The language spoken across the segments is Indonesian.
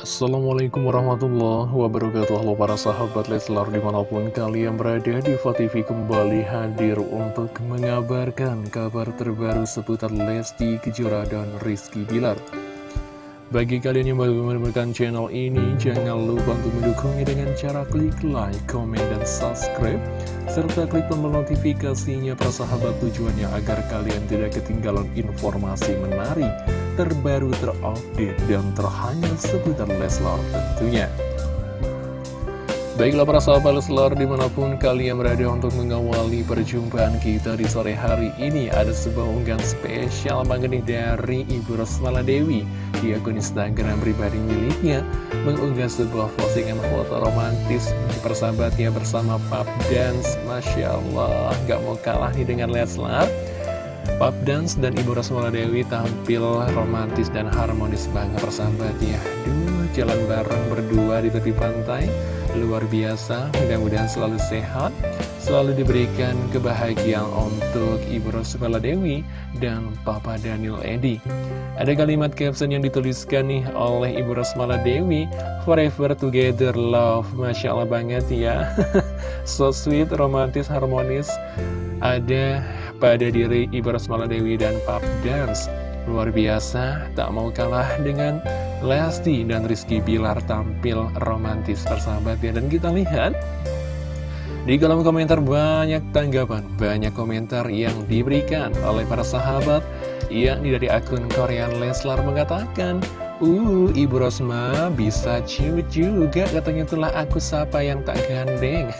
Assalamualaikum warahmatullahi wabarakatuh. Halo para sahabat Leslar di mana pun kalian berada di TV kembali hadir untuk mengabarkan kabar terbaru seputar Lesti Kejora dan Rizky Bilar. Bagi kalian yang baru menemukan channel ini, jangan lupa untuk mendukungnya dengan cara klik like, comment, dan subscribe, serta klik tombol notifikasinya persahabat tujuannya agar kalian tidak ketinggalan informasi menarik, terbaru, terupdate, dan terhangat seputar Leslar tentunya. Baiklah para sahabat Leslar di mana pun kalian berada untuk mengawali perjumpaan kita di sore hari ini Ada sebuah unggahan spesial banget dari Ibu Rosmala Dewi. Di akun Instagram pribadi miliknya Mengunggah sebuah postingan foto romantis persahabatnya bersama Pap Dance. Masya Allah gak mau kalah nih dengan Leslar Pap Dance dan Ibu Rosmala Dewi tampil romantis dan harmonis banget persahabatnya. Duh jalan bareng berdua di tepi pantai. Luar biasa Mudah-mudahan selalu sehat Selalu diberikan kebahagiaan untuk Ibu Rosmala Dewi dan Papa Daniel Edi. Ada kalimat caption yang dituliskan nih oleh Ibu Rosmala Dewi Forever together love. Masya Allah banget ya. So sweet, romantis, harmonis. Ada pada diri Ibu Rosmala Dewi dan Pap Dance Luar biasa, tak mau kalah dengan Lesti dan Rizky Bilar tampil romantis persahabat ya. Dan kita lihat di kolom komentar banyak tanggapan, banyak komentar yang diberikan oleh para sahabat yakni dari akun Korean Leslar mengatakan Uh, Ibu Rosma bisa ciut juga. Katanya itulah aku sapa yang tak gandeng.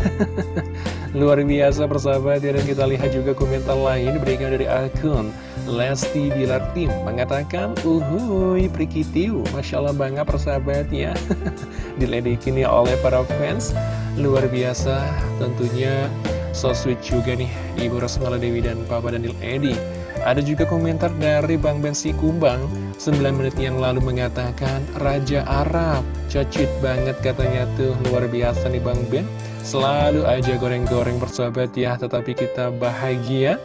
Luar biasa persahabat ya dan kita lihat juga komentar lain diberikan dari akun Lesti Bilar Tim Mengatakan uhuy prikitiu Masya Allah banget persahabat ya. Diledekin ya oleh para fans. Luar biasa tentunya. So sweet juga nih Ibu Rosmala Dewi dan Papa Daniel Edi ada juga komentar dari Bang Bensi Kumbang 9 menit yang lalu mengatakan Raja Arab Cocit banget katanya tuh luar biasa nih Bang Ben Selalu aja goreng-goreng persahabat ya Tetapi kita bahagia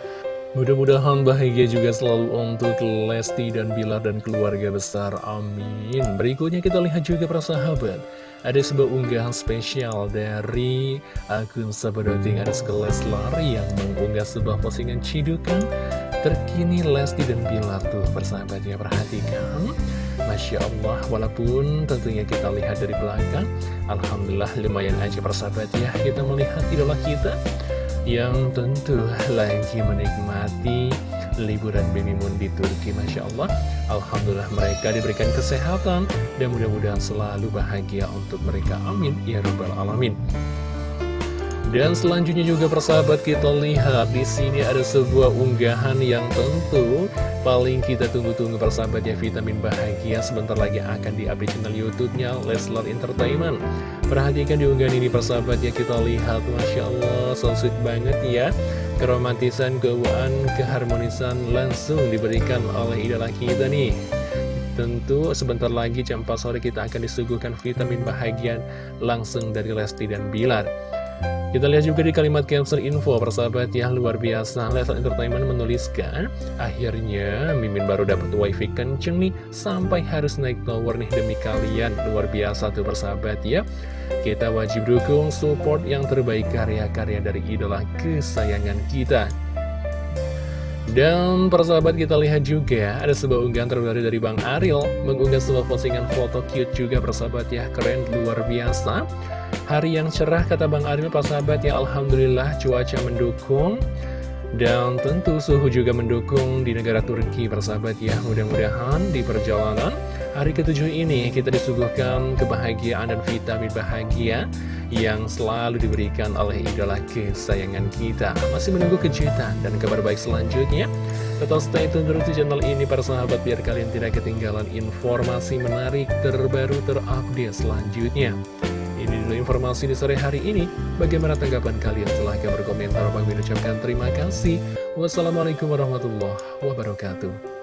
Mudah-mudahan bahagia juga selalu untuk Lesti dan Bilar dan keluarga besar. Amin. Berikutnya kita lihat juga persahabat. Ada sebuah unggahan spesial dari akun Sabadoting ada sekelas lari yang mengunggah sebuah postingan cidukan terkini Lesti dan Bilar tuh persahabatnya perhatikan. Masya Allah, walaupun tentunya kita lihat dari belakang, Alhamdulillah lumayan aja persahabat ya, kita melihat idola kita yang tentu lagi menikmati liburan Baby Moon di Turki Masya Allah. Alhamdulillah mereka diberikan kesehatan dan mudah-mudahan selalu bahagia untuk mereka. Amin. Ya rabbal alamin dan selanjutnya juga persahabat kita lihat di sini ada sebuah unggahan yang tentu paling kita tunggu-tunggu persahabatnya vitamin bahagia sebentar lagi akan di-update channel YouTube-nya Leslar Entertainment. Perhatikan di unggahan ini persahabatnya kita lihat Masya Allah so sweet banget ya keromantisan, keuangan, keharmonisan langsung diberikan oleh idola kita nih. Tentu sebentar lagi jam 4 sore kita akan disuguhkan vitamin bahagia langsung dari Lesti dan Bilar. Kita lihat juga di kalimat cancer info persahabat ya luar biasa. Leslar Entertainment menuliskan Akhirnya Mimin baru dapat wifi kenceng nih Sampai harus naik tower nih demi kalian. Luar biasa tuh persahabat ya. Kita wajib dukung support yang terbaik karya-karya dari idola kesayangan kita. Dan persahabat kita lihat juga ada sebuah unggahan terbaru dari Bang Ariel Mengunggah sebuah postingan foto cute juga persahabat ya Keren luar biasa Hari yang cerah kata Bang Ariel persahabat ya Alhamdulillah cuaca mendukung. Dan tentu suhu juga mendukung di negara Turki persahabat ya Mudah-mudahan di perjalanan hari ketujuh ini kita disuguhkan kebahagiaan dan vitamin bahagia Yang selalu diberikan oleh idola kesayangan kita. Masih menunggu kejutan dan kabar baik selanjutnya. Tetap stay tune terus di channel ini para sahabat Biar kalian tidak ketinggalan informasi menarik terbaru terupdate selanjutnya dulu informasi di sore hari ini. Bagaimana tanggapan kalian? Silahkan berkomentar. Bang ucapkan terima kasih. Wassalamualaikum warahmatullahi wabarakatuh.